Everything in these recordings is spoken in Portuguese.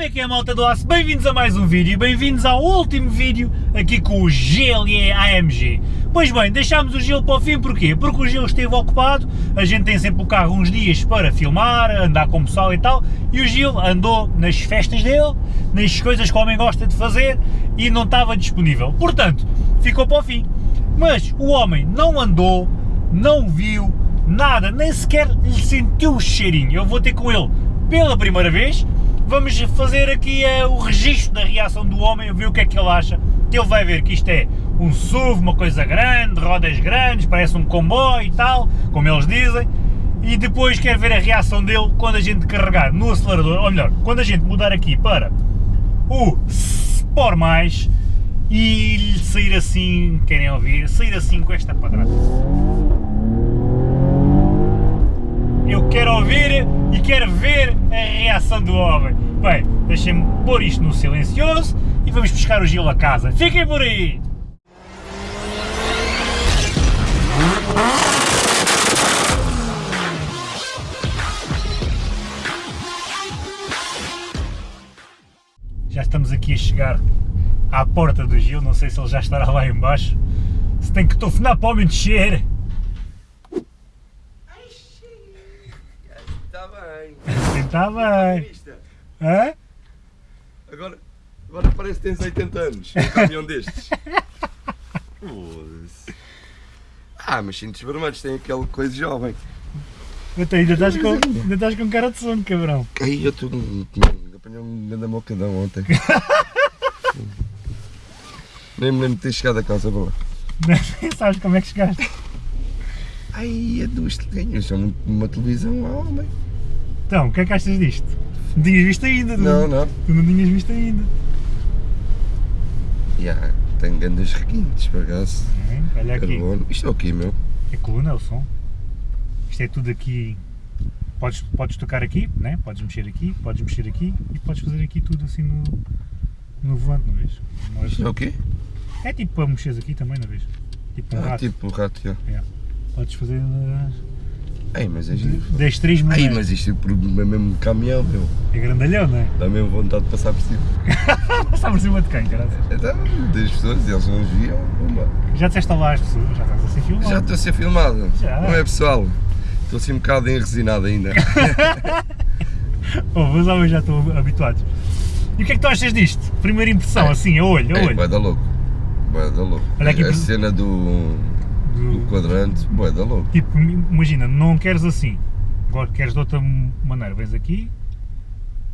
Como é que é malta do aço? Bem-vindos a mais um vídeo, bem-vindos ao último vídeo aqui com o GLE AMG. Pois bem, deixámos o gelo para o fim, porquê? Porque o gelo esteve ocupado, a gente tem sempre o carro uns dias para filmar, andar com o pessoal e tal, e o Gil andou nas festas dele, nas coisas que o homem gosta de fazer, e não estava disponível. Portanto, ficou para o fim. Mas o homem não andou, não viu, nada, nem sequer lhe sentiu o cheirinho. Eu vou ter com ele pela primeira vez, vamos fazer aqui uh, o registro da reação do homem, ver o que é que ele acha, ele vai ver que isto é um SUV, uma coisa grande, rodas grandes, parece um comboio e tal, como eles dizem, e depois quer ver a reação dele quando a gente carregar no acelerador, ou melhor, quando a gente mudar aqui para o Sport Mais e sair assim, querem ouvir, sair assim com esta padrada. Eu quero ouvir e quero ver a reação do homem. Bem, deixem-me pôr isto no silencioso e vamos buscar o Gil a casa. Fiquem por aí! Já estamos aqui a chegar à porta do Gil, não sei se ele já estará lá embaixo. Se tem que tofinar para o homem descer. Está bem. Está bem. Hã? Agora, agora parece que tens 80 anos. Um caminhão destes. Ah, mas cintos vermelhos têm aquela coisa jovem. Até ainda estás com, ainda estás com cara de sono, cabrão. Aí eu estou. Apanhou-me da mocadão ontem. Nem me lembro de ter chegado a casa boa. Nem sabes como é que chegaste. Ai, é dos tenho só uma, televisão lá, homem. Então, o que é que achas disto? Não tinhas visto ainda, Não, não. Tu não tinhas visto ainda. Já, tem grandes requintes, por acaso. Hum, Olha aqui, Carbono. Isto é o quê, meu? é coluna, é o som. Isto é tudo aqui. Podes, podes tocar aqui, né? podes mexer aqui, podes mexer aqui e podes fazer aqui tudo assim no, no volante, não vês? Não é- Isto é o quê? É tipo para mexeres aqui também, não vês? Tipo um Ah, rato. tipo o rato, já. Podes fazer Ai, mas é três Ai, maneiras. mas isto é mesmo caminhão, meu. É grandalhão, não é? Dá mesmo vontade de passar por cima. Passar por cima de quem, caralho? Então, das pessoas, eles não nos viam. Já disseste lá às pessoas, já estás a ser filmado. Já estou a ser filmado. Já. Não é pessoal? Estou assim um bocado enresinado ainda. Oh, os homens já estão habituados. E o que é que tu achas disto? Primeira impressão, É. assim, a olho, a Ei, olho. bué da louco. Bué da louco. Olha aqui a por- cena do, Do- quadrante, bué da louco. Tipo, imagina, não queres assim, agora queres de outra maneira, vens aqui,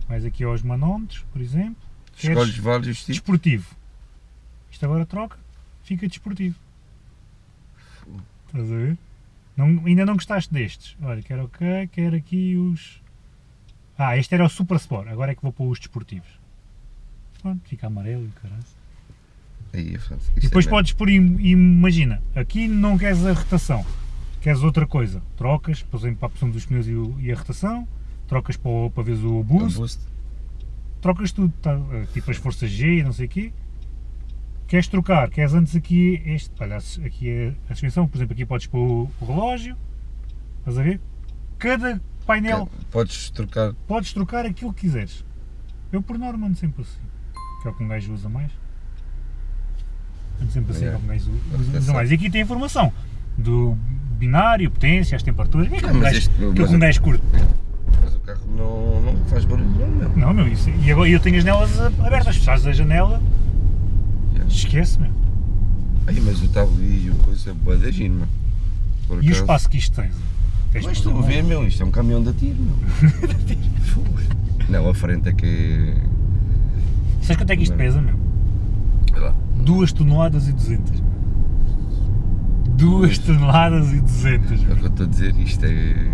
vais aqui aos manómetros, por exemplo, Escolhes vários tipos. desportivo. Isto agora troca, fica desportivo. Estás a ver? Não, ainda não gostaste destes. Olha, quero ok, quero aqui os... Ah, este era o Super Sport, agora é que vou para os desportivos. Pronto, fica amarelo e caralho. Aí, é. E Isto depois é podes pôr, im- imagina, aqui não queres a rotação, queres outra coisa, trocas, por exemplo, para a opção dos pneus e, a rotação, trocas para, o- para veres o boost, boost. trocas tudo, tá, eh, tipo as forças G e não sei o quê. Queres trocar, queres antes aqui este, olha, aqui é a suspensão, por exemplo, aqui podes pôr o, o relógio, estás a ver? Cada painel Podes trocar. podes trocar aquilo que quiseres. Eu por norma ando sempre assim, que é o que um gajo usa mais. Ando sempre assim, Yeah. que é o que gajo usa, Até usa sabe. mais. E aqui tem informação do binário, potência, as temperaturas, é que um mas gajo, que é mas um gajo curte. Mas o carro não, não faz barulho nenhum, meu. Não, meu, isso. E agora eu tenho as janelas abertas, fechares a janela, Yeah. esquece, meu. Ai, mas estava ali e o coisa é bué da. Por E o acaso. espaço que isto? Tens Mas para estou a ver, meu, isto é um caminhão de tiro, meu. Fogo. não, a frente é que Sabes quanto é que isto pesa, meu? é. lá. 2 toneladas e 200. 2 toneladas e 200. É o meu. que eu estou a dizer, isto é.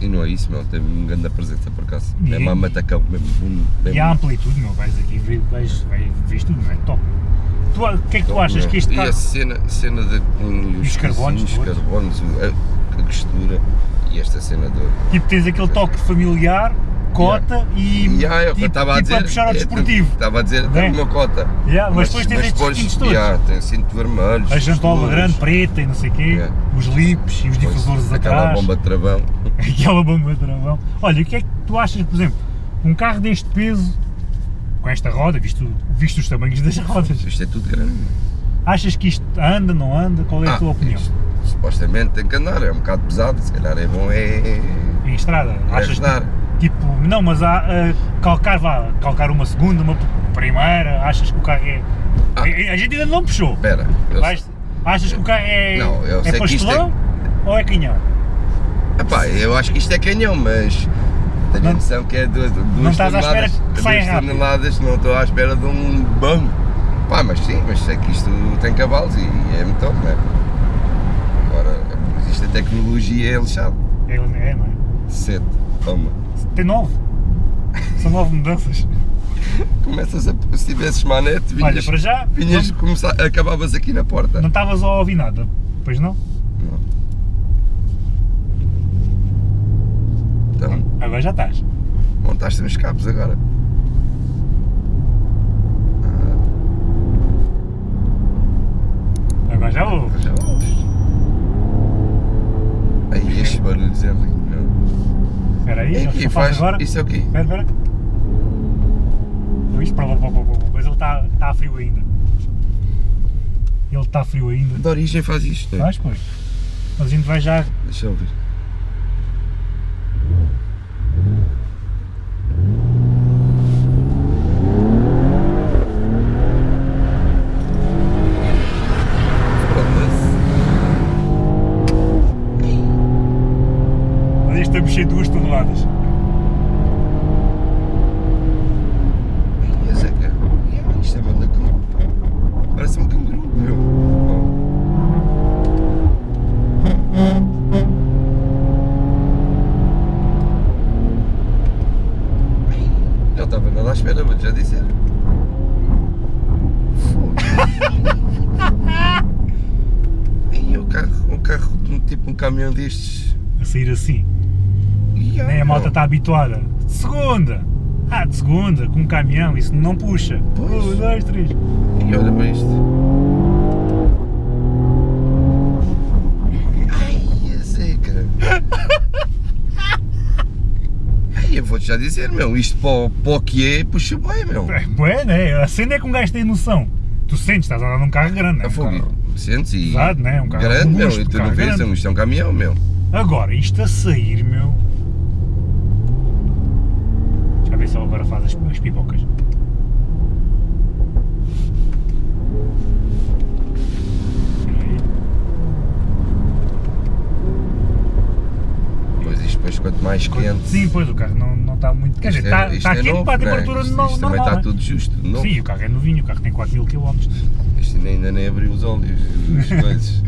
E não é isso, meu, tem uma grande presença por acaso. E- É uma matacão, mesmo. um- mesmo E a amplitude, meu, vais aqui vais, vais, vês tudo, não é? Top. Tu, o que é que tu top, achas meu. que este E a carro... cena, cena de, com os carbonos os carbonos, a, a textura e esta cena do. Tipo, tens aquele toque familiar, cota e Yeah, é o que tipo, eu estava a tipo dizer. puxar ao é, desportivo. Estava a dizer, Né? tem uma cota. Yeah, mas, depois tens estes distintos todos. yeah, tem cinto vermelho. a jantola grande, preta e não sei o quê, Yeah. os lips e os difusores Aquela atrás. bomba de travão. Aquela bomba de travão. Olha, o que é que tu achas, por exemplo, um carro deste peso, com esta roda, visto, visto os tamanhos das rodas, Isto é tudo grande. achas que isto anda, não anda? Qual é a Ah, tua opinião? isto supostamente tem que andar, é um bocado pesado, se calhar é bom é, Em estrada? é Achas que. Tipo, não, mas há, ah, calcar, vá, calcar uma segunda, uma primeira, achas que o carro é... Ah. A, a gente ainda não puxou. Espera, achas que o carro é, Não, eu é é- pastelão ou é canhão? epá, eu acho que isto é canhão, mas tenho Não- a noção que é duas, duas estás à espera toneladas, que saia duas toneladas, não estou à espera de um bam. Pá, mas sim, mas sei que isto tem cavalos e é motor, não é? Agora, isto a tecnologia é lixado. É, é, não é? Sete, toma. Tem nove. São nove mudanças. Começas a, se tivesses manete, Olha, vinhas, para já, vinhas não- começar, acabavas aqui na porta. não estavas a ouvir nada, pois não? Não. Então, Agora já estás. montaste nos cabos agora. Agora já ouves. Já ouves. Aí estes barulhos é lindo. Espera aí, E faz. agora. Isso é o quê? Espera, espera. Isto para lá, para para para. Mas ele está está frio ainda. Ele está frio ainda. De origem faz isto, não é? Vais, pois. Mas a gente vai já. Deixa eu ver. De duas toneladas. Mas é que. Yeah, Isto é banda com. Parece um canguru, meu. Não estava nada à espera, vou-te já dizer. Aí o carro, um carro tipo um caminhão destes. A sair assim. Yeah, Nem a malta meu. está habituada. De segunda! Ah, de segunda, com um caminhão, isso não puxa. Pois. Um, dois, três. E olha para isto. Ai, a seca. Ai, eu vou-te já dizer, meu, isto para, o- para o que é, puxa bem, meu. É, bué, né? A cena é que um gajo tem noção. Tu sentes, estás a andar num carro grande, né? Um fogo, carro- sentes e. Pesado, né? Um carro grande, meu, robusto, e tu não vês, isto é um caminhão, meu. Agora, isto a sair, meu. Ele agora faz as, as pipocas. Pois isto depois quanto mais quente. Sim, pois o carro não, não está muito. Quer dizer, isto está, isto está quente novo, para a é? temperatura Isto, no- isto também normal. está né? tudo justo, novo. Sim, o carro é novinho, o carro tem 4 mil km. Isto ainda, nem abriu os óleos, as coisas.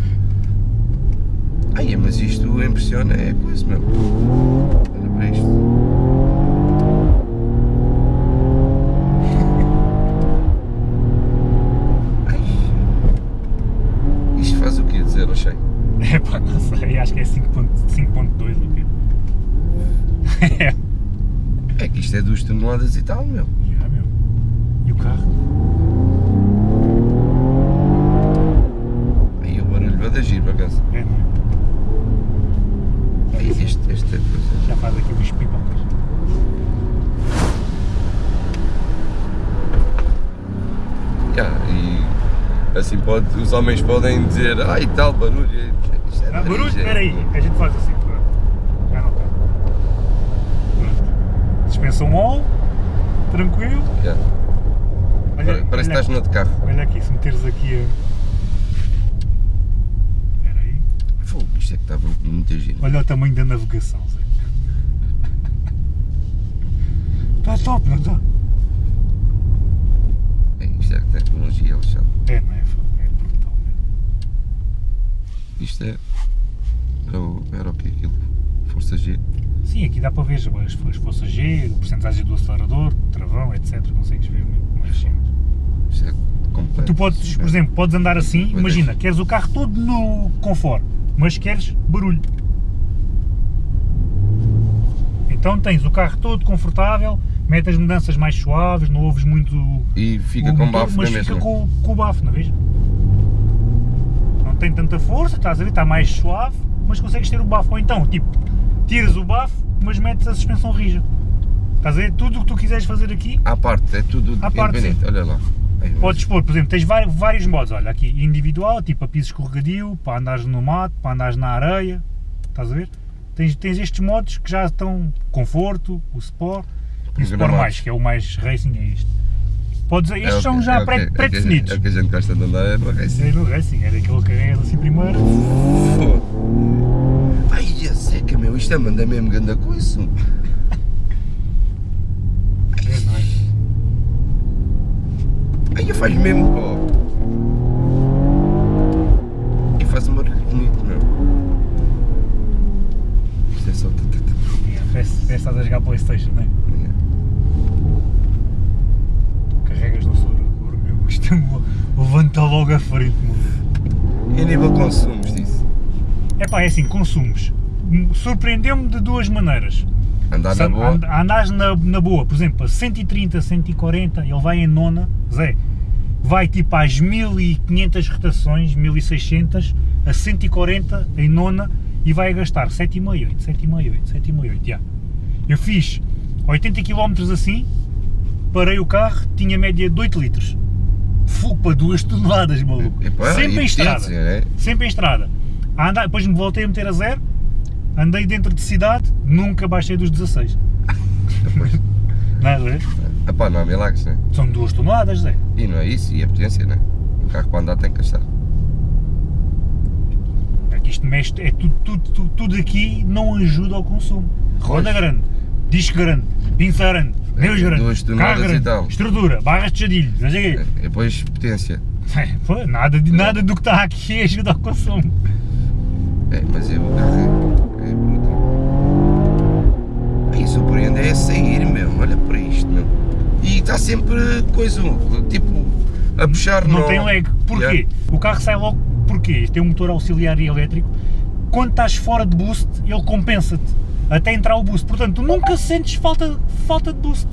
Ai, mas isto impressiona, é coisa, meu. Olha para isto. Isto é 2 toneladas e tal, meu. já, meu. E o carro? Aí o barulho vai dar giro, por acaso. É, não é? Este, esta coisa. Já faz aqui os pipocas. E assim pode, os homens podem dizer, ai tal barulho. Isto é Ah, barulho? é- Espera aí, a gente faz assim, pronto. Já não está. Pronto. Suspensão on, tranquilo. Já. Olha, Parece que olha, estás no outro carro. olha aqui, se meteres aqui a... Espera aí. Fogo, isto é que estava muito giro. Olha o tamanho da navegação, Zé. Está top, não está? É, isto é tecnologia, Alexandre. É, não é? É brutal, mesmo. Isto é. Era o, era o que aquilo? Força G. Sim, aqui dá para ver as, as forças G, a porcentagem do acelerador, travão, etc. Consegues ver muito mais. Isto é completo. Tu podes, por exemplo, podes andar assim, é. imagina, queres o carro todo no conforto, mas queres barulho. Então tens o carro todo confortável, metes as mudanças mais suaves, não ouves muito E fica o com motor, bafo mas fica mesma. com, com o bafo, não é vês? Não tem tanta força, estás a ver, está mais suave, mas consegues ter o bafo. Ou então, tipo, tiras o bafo, mas metes a suspensão rija. Estás a ver? Tudo o que tu quiseres fazer aqui, À parte, é tudo À parte, independente. Olha lá. Aí, podes pôr, por exemplo, tens vários, vários modos, olha, aqui individual, tipo a piso escorregadio, para andares no mato, para andares na areia, estás a ver? Tens, tens estes modos que já estão conforto, o Sport e o Sport mais, que é o mais racing, é isto. Podes, É estes o são já é é pré-definidos. É o que a gente gosta de andar é no racing. É no racing, é daquele que carregas assim primeiro. Foda. Ai, a seca, meu, isto é manda mesmo ganda coisa. É nóis. Aí faz mesmo, pô. E faz um barulho bonito, meu. Isto é só. É, Parece, que estás a jogar Playstation, não é? Carregas no acelerador, meu, isto é levanta logo a frente, meu. E a nível consumos disso? É pá, é assim, consumos. Surpreendeu-me de duas maneiras. Andar na boa? and- Andares na, na boa, por exemplo, a 130, 140, ele vai em nona, Zé, vai tipo às 1500 rotações, 1600, a 140 em nona e vai gastar 7,5, 7,5, 7,5, já. Eu fiz 80 km assim, parei o carro, tinha média de 8 litros. Para 2 toneladas, maluco. Epá, Sempre em estrada. né? Sempre em estrada. A andar, depois me voltei a meter a zero, andei dentro de cidade, nunca baixei dos 16. Depois, Nada, é? epá, não há milagres, né? São duas toneladas, Zé. E não é isso, e a potência, né? Um carro para andar tem que gastar. É que isto mexe, é tudo, tudo, tudo, tudo aqui não ajuda ao consumo. Roda Pois. grande, disco grande, pinça grande, Deus É, grande, duas carro e grande, tal. estrutura, barras de jadilho, não sei o quê. E depois potência. Pô, nada, nada do que está aqui ajuda ao consumo. É, mas é, surpreende é sair mesmo, olha para isto. E está sempre coisa, tipo, a puxar Não no- tem lag. Porquê? Yeah. O carro sai logo, porquê? Tem um motor auxiliar e elétrico. Quando estás fora de boost, ele compensa-te até entrar o boost. Portanto, tu nunca sentes falta, falta de boost.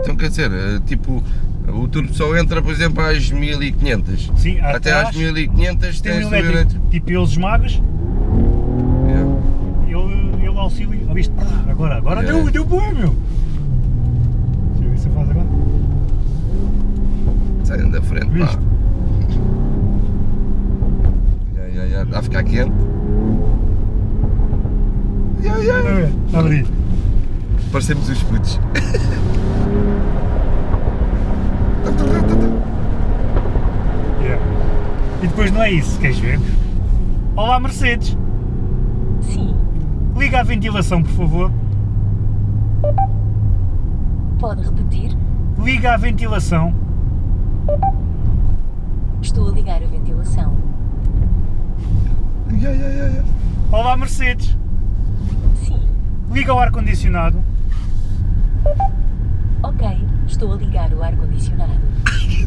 Então quer dizer, é, tipo, o turbo só entra, por exemplo, às 1500. Sim, Até atrás às 1500 tem tens o elétrico. Tipo, ele esmagas, Yeah. ele, ele auxilia. Viste? Ah, Agora, agora Yeah. deu, deu bom, meu. Deixa eu ver se eu faço agora. Saiam da frente, pá. Ya, ya, ya, Está a ficar quente. Ya, ya. Está a ver? Está a abrir. Parecemos os putos. Yeah. E depois não é isso, queres ver? Olá, Mercedes. Liga a ventilação, por favor. pode repetir? Liga a ventilação. Estou a ligar a ventilação. Ya, ya, ya. Olá, Mercedes. Sim, Liga o ar-condicionado. ok, estou a ligar o ar-condicionado.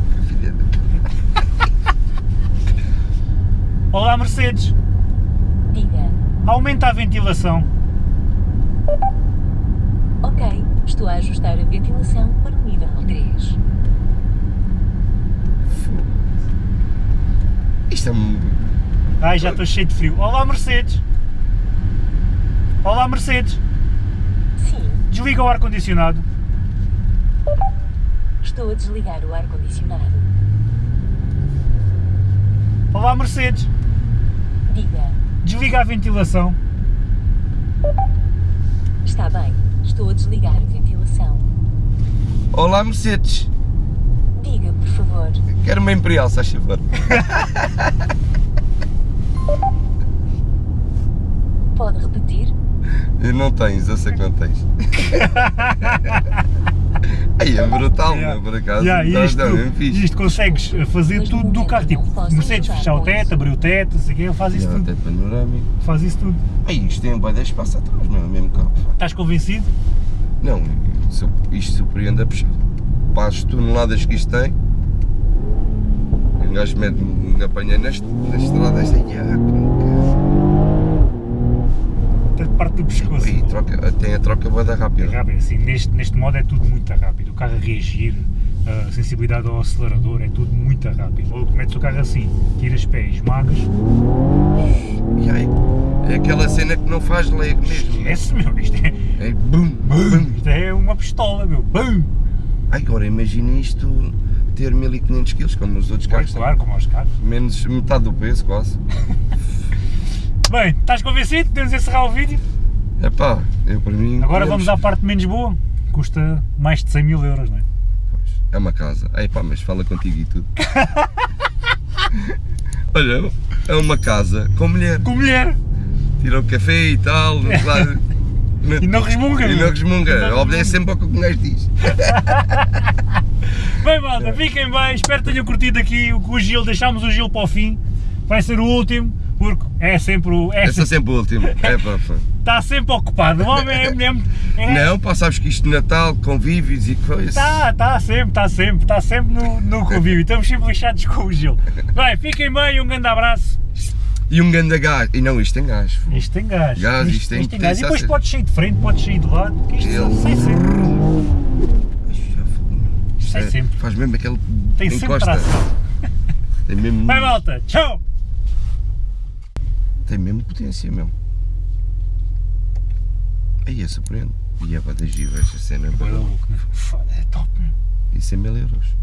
Olá, Mercedes. Aumenta a ventilação. ok, estou a ajustar a ventilação para o nível 3. Isto é um. Ai, já estou cheio de frio. Olá, Mercedes. Olá, Mercedes. Sim, Desliga o ar-condicionado. estou a desligar o ar-condicionado. Olá, Mercedes. Diga, Desliga a ventilação. está bem, estou a desligar a ventilação. Olá, Mercedes. Diga, por favor, Quero uma Imperial, se faz favor. pode repetir? Não tens, eu sei que não tens. Aí é brutal, meu, por acaso. Yeah, Tá- isto, tá mesmo fixe. isto consegues fazer tudo do carro. Tipo, não Mercedes, fechar o teto, abrir o teto, não sei o quê, ele faz isso Yeah, tudo. teto panorâmico. Faz isso tudo. Aí isto tem um de espaço atrás, meu, mesmo carro. Estás convencido? Não, isto surpreende a puxar. Para as toneladas que isto tem, um gajo mete, me apanha neste, na estrada, esta ah, como Até parte do pescoço. Aí, troca, tem a troca boa da É rápida. assim, neste, neste modo é tudo muito rápido. O carro a reagir, a sensibilidade ao acelerador, é tudo muito rápido. Ou metes o carro assim, tiras pés, esmagas, E aí, é aquela cena que não faz lag mesmo. esquece, meu, isto é, É bum, bum. isto é uma pistola, meu, bum! Agora imagina isto ter 1500 kg, como os outros carros. claro, como aos carros. Menos metade do peso, quase. Bem, estás convencido? Podemos encerrar o vídeo? Epá, eu para mim. Agora vamos à parte menos boa, custa mais de 100 mil euros, não é? Pois, É uma casa. Ei pá, mas fala contigo e tudo. Olha, é uma casa com mulher. Com mulher! Tira o café e tal, claro. E não resmunga, E meu. não resmunga. Obedece sempre ao que o gajo diz. Bem, malta, fiquem bem, espero que tenham curtido aqui o, o Gil, deixámos o Gil para o fim, vai ser o último, porque é sempre o. É é sempre, sempre o último. É pá, pá. Está sempre ocupado, o homem é mesmo. É, Não, pá, sabes que isto de Natal, convívios e coisas. Está, está sempre, está sempre, está sempre no, no convívio, estamos sempre lixados com o Gil. Bem, fiquem bem, um grande abraço. E um ganda gás. E não, isto tem gás. Isto tem gás. Gás, isto tem gás. E depois a ser- pode sair de frente, pode sair de lado, porque isto Ele- sai sempre. Isto. Isto Sai é- sempre. Faz mesmo aquele. Tem sempre encosta. tração. Tem mesmo. Bem, malta, tchau! Tem mesmo potência, meu. Aí é surpreende. E é para esta cena. Olha, louco, né? Foda, é top, meu. E 100 mil euros.